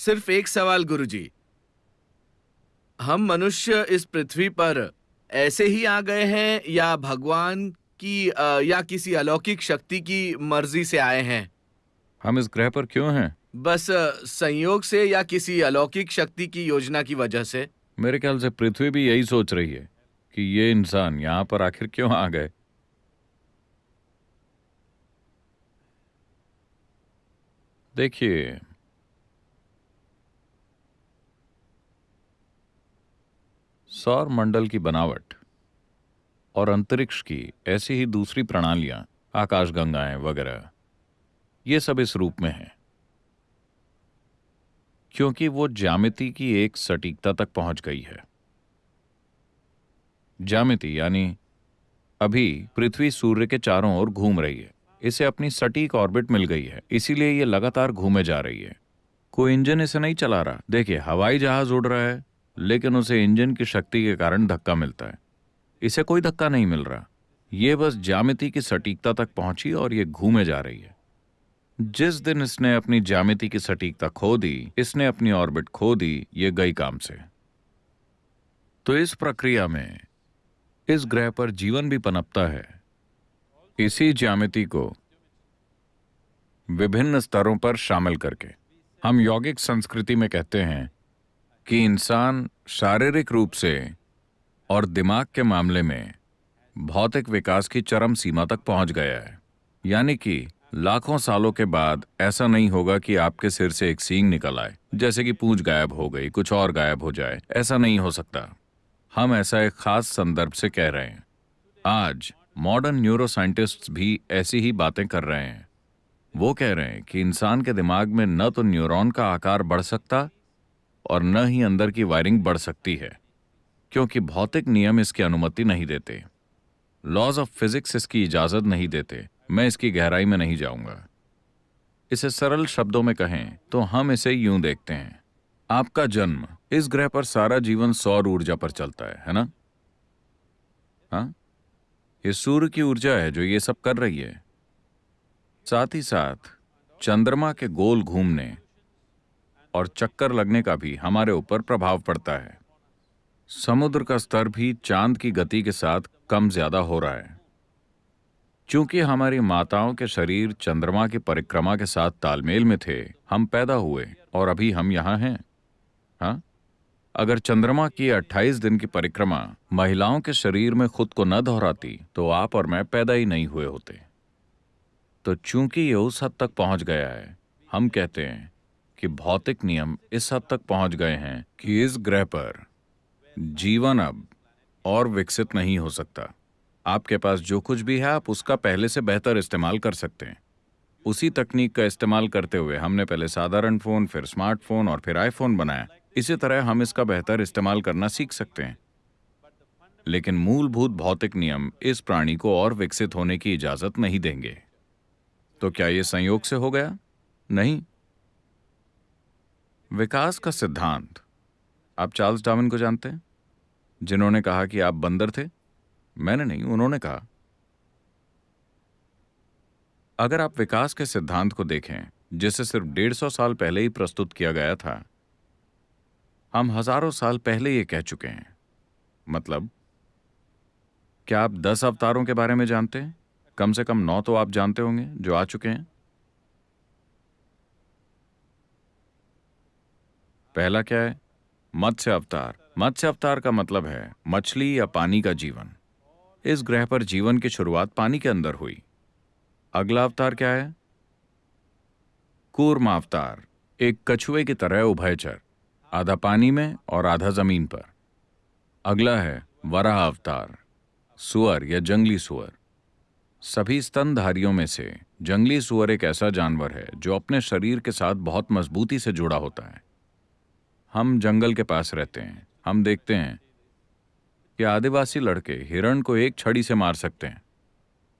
सिर्फ़ एक सवाल गुरुजी। हम मनुष्य इस पृथ्वी पर ऐसे ही आ गए हैं या भगवान की अ, या किसी अलौकिक शक्ति की मर्ज़ी से आए हैं? हम इस ग्रह पर क्यों हैं? बस संयोग से या किसी अलौकिक शक्ति की योजना की वजह से? मेरे ख्याल से पृथ्वी भी यही सोच रही है कि ये इंसान यहाँ पर आखिर क्यों आ गए? देखिए सौर मंडल की बनावट और अंतरिक्ष की ऐसी ही दूसरी प्रणालियाँ, आकाशगंगाएँ वगैरह, ये सब इस रूप में हैं। क्योंकि वो ज्यामिति की एक सटीकता तक पहुँच गई है। ज्यामिति यानी अभी पृथ्वी सूर्य के चारों ओर घूम रही है। इसे अपनी सटीक ऑर्बिट मिल गई है, इसीलिए ये लगातार घूमे जा रही है। कोई इंजन इसे नहीं चला रहा। देखिए, हवाई जहाज़ उड़ रहा है लेकिन उसे इंजन की शक्ति के कारण धक्का मिलता है। इसे कोई धक्का नहीं मिल रहा। ये बस ज्यामिति की सटीकता तक पहुँची और ये घूमे जा रही है। जिस दिन इसने अपनी ज्यामिति की सटीकता खो दी, इसने अपनी ऑर्बिट खो दी, ये गई काम से। तो इस प्रक्रिया में इस ग्रह पर जीवन भी पनपता है। इसी ज्यामिति को विभिन्न स्तरों पर शामिल करके। हम यौगिक संस्कृति में कहते हैं कि इंसान शारीरिक रूप से और दिमाग के मामले में भौतिक विकास की चरम सीमा तक पहुँच गया है। यानी कि लाखों सालों के बाद ऐसा नहीं होगा कि आपके सिर से एक सींग निकल आए, जैसे कि पूंछ गायब हो गई, कुछ और गायब हो जाए। ऐसा नहीं हो सकता। हम ऐसा एक खास संदर्भ से कह रहे हैं। आज मॉडर्न न्यूरोसाइंटिस्ट्स भी ऐसी ही बातें कर रहे हैं। वो कह रहे हैं कि इंसान के दिमाग में न तो न्यूरॉन का आकार बढ़ सकता और न ही अंदर की वायरिंग बढ़ सकती है, क्योंकि भौतिक नियम इसकी अनुमति नहीं देते। लॉज ऑफ़ फिजिक्स इसकी इजाज़त नहीं देते। मैं इसकी गहराई में नहीं जाऊँगा। इसे सरल शब्दों में कहें तो हम इसे यूँ देखते हैं। आपका जन्म, इस ग्रह पर सारा जीवन सौर ऊर्जा पर चलता है है ना? हाँ? ये सूर्य की ऊर्जा है जो ये सब कर रही है। साथ ही साथ, चंद्रमा के गोल घूमने और चक्कर लगने का भी हमारे ऊपर प्रभाव पड़ता है। समुद्र का स्तर भी चाँद की गति के साथ कम ज़्यादा हो रहा है। क्योंकि हमारी माताओं के शरीर चंद्रमा की परिक्रमा के साथ तालमेल में थे, हम पैदा हुए और अभी हम यहाँ हैं। हाँ? अगर चंद्रमा की 28 दिन की परिक्रमा महिलाओं के शरीर में खुद को न दोहराती तो आप और मैं पैदा ही नहीं हुए होते। तो चूँकि ये उस हद तक पहुँच गया है, हम कहते हैं कि भौतिक नियम इस हद तक पहुँच गए हैं कि इस ग्रह पर जीवन अब और विकसित नहीं हो सकता। आपके पास जो कुछ भी है, आप उसका पहले से बेहतर इस्तेमाल कर सकते हैं। उसी तकनीक का इस्तेमाल करते हुए हमने पहले साधारण फ़ोन, फिर स्मार्टफ़ोन और फिर आईफोन बनाया। इसी तरह हम इसका बेहतर इस्तेमाल करना सीख सकते हैं। लेकिन मूलभूत भौतिक नियम इस प्राणी को और विकसित होने की इजाज़त नहीं देंगे। तो क्या यह संयोग से हो गया? नहीं। विकास का सिद्धांत। आप चार्ल्स डार्विन को जानते हैं? जिन्होंने कहा कि आप बंदर थे। मैंने नहीं, उन्होंने कहा। अगर आप विकास के सिद्धांत को देखें, जिसे सिर्फ़ डेढ़ सौ साल पहले ही प्रस्तुत किया गया था, हम हज़ारों साल पहले ये कह चुके हैं। मतलब क्या आप दस अवतारों के बारे में जानते हैं? कम से कम नौ तो आप जानते होंगे, जो आ चुके हैं। पहला क्या है? मत्स्य अवतार। मत्स्य अवतार का मतलब है मछली या पानी का जीवन। इस ग्रह पर जीवन की शुरुआत पानी के अंदर हुई। अगला अवतार क्या है? कूर्म अवतार। एक कछुए की तरह उभयचर आधा पानी में और आधा ज़मीन पर। अगला है वराह अवतार, सुअर या जंगली सुअर। सभी स्तनधारियों में से जंगली सुअर एक ऐसा जानवर है जो अपने शरीर के साथ बहुत मजबूती से जुड़ा होता है। हम जंगल के पास रहते हैं। हम देखते हैं कि आदिवासी लड़के हिरण को एक छड़ी से मार सकते हैं।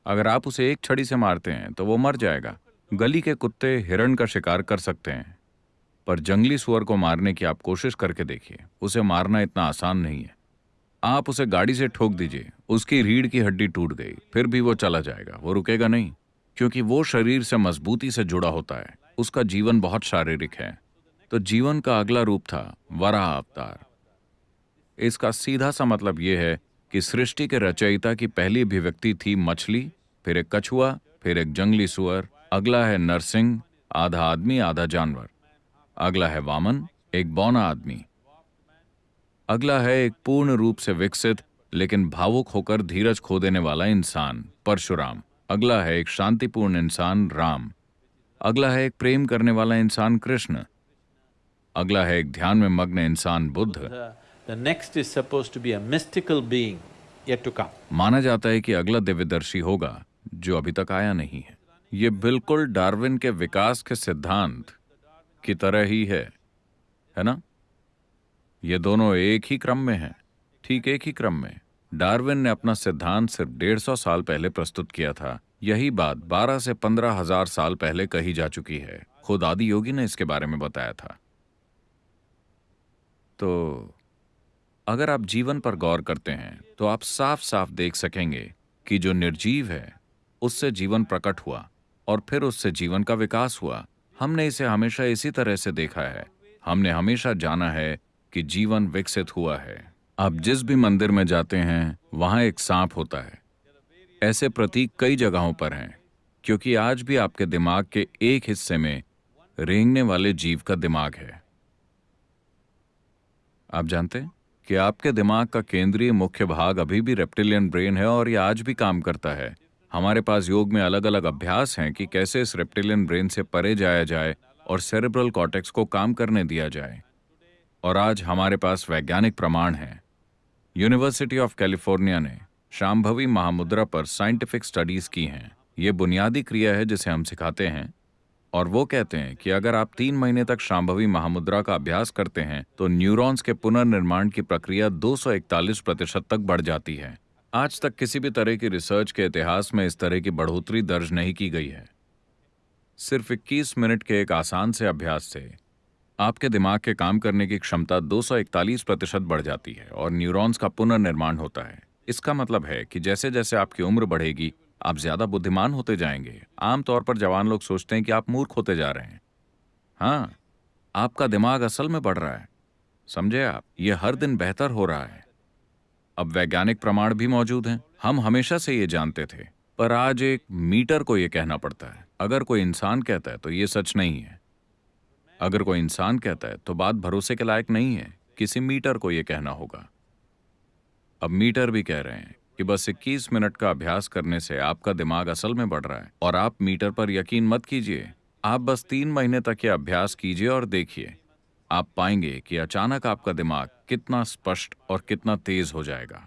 अगर आप उसे एक छड़ी से मारते हैं तो वो मर जाएगा। गली के कुत्ते हिरण का शिकार कर सकते हैं। पर जंगली सुअर को मारने की आप कोशिश करके देखिए। उसे मारना इतना आसान नहीं है। आप उसे गाड़ी से ठोक दीजिए। उसकी रीढ़ की हड्डी टूट गई। फिर भी वो चला जाएगा। वो रुकेगा नहीं। क्योंकि वो शरीर से मजबूती से जुड़ा होता है। उसका जीवन बहुत शारीरिक है। तो जीवन का अगला रूप था वराह अवतार। इसका सीधा सा मतलब यह है कि सृष्टि के रचयिता की पहली अभिव्यक्ति थी मछली, फिर एक कछुआ, फिर एक जंगली सुअर, अगला है नरसिंह, आधा आदमी, आधा जानवर। अगला है वामन, एक बौना आदमी। अगला है एक पूर्ण रूप से विकसित, लेकिन भावुक होकर धीरज खो देने वाला इंसान, परशुराम। अगला है एक शांतिपूर्ण इंसान, राम। अगला है एक प्रेम करने वाला इंसान, कृष्ण। अगला है एक ध्यान में मग्न इंसान Buddha. The, next is supposed to be a mystical being yet to come. माना जाता है कि अगला दिव्यदर्शी होगा जो अभी तक आया नहीं है। ये बिल्कुल डार्विन के विकास के सिद्धांत की तरह ही है है ना? ये दोनों एक ही क्रम में हैं। ठीक एक ही क्रम में। डार्विन ने अपना सिद्धांत सिर्फ़ डेढ़ सौ साल पहले प्रस्तुत किया था। यही बात बारह से पंद्रह हज़ार साल पहले कही जा चुकी है। खुद आदि योगी ने इसके बारे में बताया था। तो अगर आप जीवन पर गौर करते हैं तो आप साफ़ साफ़ देख सकेंगे कि जो निर्जीव है, उससे जीवन प्रकट हुआ और फिर उससे जीवन का विकास हुआ। हमने इसे हमेशा इसी तरह से देखा है। हमने हमेशा जाना है कि जीवन विकसित हुआ है। आप जिस भी मंदिर में जाते हैं, वहाँ एक सांप होता है। ऐसे प्रतीक कई जगहों पर हैं, क्योंकि आज भी आपके दिमाग के एक हिस्से में रेंगने वाले जीव का दिमाग है। आप जानते हैं कि आपके दिमाग का केंद्रीय मुख्य भाग अभी भी रेप्टिलियन ब्रेन है और यह आज भी काम करता है। हमारे पास योग में अलग अलग अभ्यास हैं कि कैसे इस रेप्टिलियन ब्रेन से परे जाया जाए और सेरेब्रल कॉटेक्स को काम करने दिया जाए। और आज हमारे पास वैज्ञानिक प्रमाण हैं। यूनिवर्सिटी ऑफ़ कैलिफ़ोर्निया ने शाम्भवी महामुद्रा पर साइंटिफिक स्टडीज़ की हैं। ये बुनियादी क्रिया है जिसे हम सिखाते हैं। और वो कहते हैं कि अगर आप तीन महीने तक शांभवी महामुद्रा का अभ्यास करते हैं तो न्यूरॉन्स के पुनर्निर्माण की प्रक्रिया 241 प्रतिशत तक बढ़ जाती है। आज तक किसी भी तरह की रिसर्च के इतिहास में इस तरह की बढ़ोतरी दर्ज नहीं की गई है। सिर्फ़ 21 मिनट के एक आसान से अभ्यास से आपके दिमाग के काम करने की क्षमता 241 प्रतिशत बढ़ जाती है और न्यूरॉन्स का पुनर्निर्माण होता है। इसका मतलब है कि जैसे जैसे आपकी उम्र बढ़ेगी आप ज़्यादा बुद्धिमान होते जाएँगे। आमतौर पर जवान लोग सोचते हैं कि आप मूर्ख होते जा रहे हैं। हाँ आपका दिमाग असल में बढ़ रहा है। समझे आप? ये हर दिन बेहतर हो रहा है। अब वैज्ञानिक प्रमाण भी मौजूद हैं। हम हमेशा से ये जानते थे। पर आज एक मीटर को ये कहना पड़ता है। अगर कोई इंसान कहता है तो ये सच नहीं है। अगर कोई इंसान कहता है तो बात भरोसे के लायक नहीं है। किसी मीटर को यह कहना होगा। अब मीटर भी कह रहे हैं। कि बस 21 मिनट का अभ्यास करने से आपका दिमाग असल में बढ़ रहा है और आप मीटर पर यकीन मत कीजिए। आप बस तीन महीने तक ये अभ्यास कीजिए और देखिए। आप पाएँगे कि अचानक आपका दिमाग कितना स्पष्ट और कितना तेज हो जाएगा।